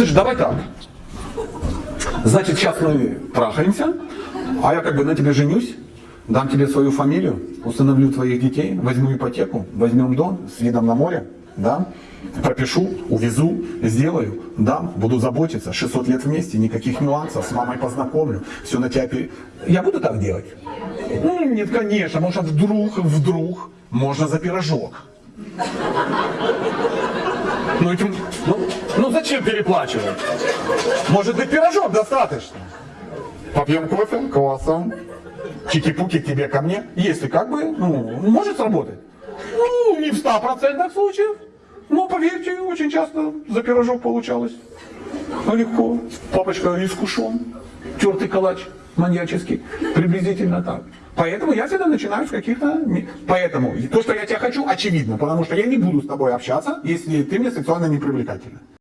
Слушай, давай так. Значит, сейчас мы трахаемся, а я как бы на тебе женюсь, дам тебе свою фамилию, установлю твоих детей, возьму ипотеку, возьмем дом с видом на море, да, пропишу, увезу, сделаю, дам, буду заботиться, 600 лет вместе, никаких нюансов, с мамой познакомлю, все на тебя... пере- Я буду так делать? Ну, нет, конечно, может, вдруг, вдруг, можно за пирожок. Ну, этим- ну, ну зачем переплачивать? Может быть, пирожок достаточно? Попьем кофе, круассан, чики-пуки тебе ко мне. Если как бы, ну, может сработать. Ну, не в 100% случаев. Но поверьте, очень часто за пирожок получалось. Ну, легко. Папочка искушен. Тертый калач маньяческий. Приблизительно так. Поэтому я всегда начинаю с каких-то... Поэтому то, что я тебя хочу, очевидно. Потому что я не буду с тобой общаться, если ты мне сексуально не привлекательна.